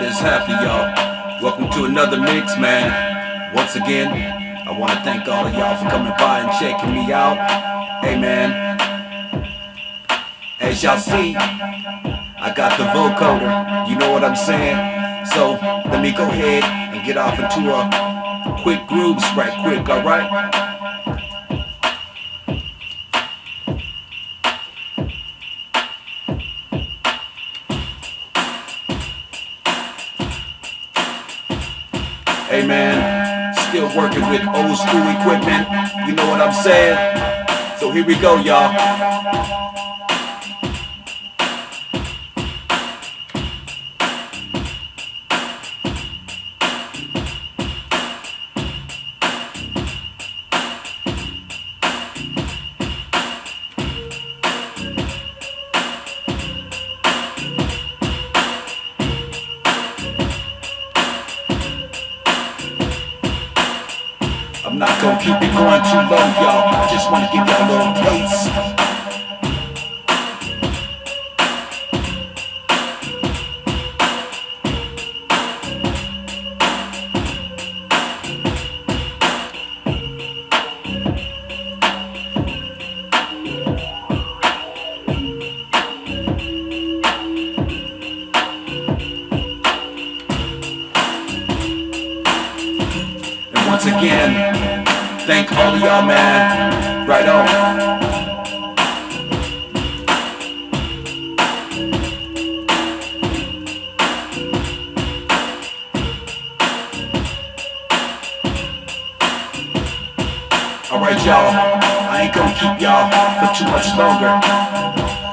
What is happening, y'all? Welcome to another mix, man. Once again, I want to thank all of y'all for coming by and checking me out. Hey, man. As y'all see, I got the vocoder. You know what I'm saying? So let me go ahead and get off into a quick groove right quick, alright? Hey man, still working with old school equipment. You know what I'm saying? So here we go, y'all. I'm not gonna keep it going too long, y'all. I just wanna give y'all a little taste. Once again, Thank all of y'all, man. Right on. Alright y'all, I ain't gonna keep y'all for too much longer.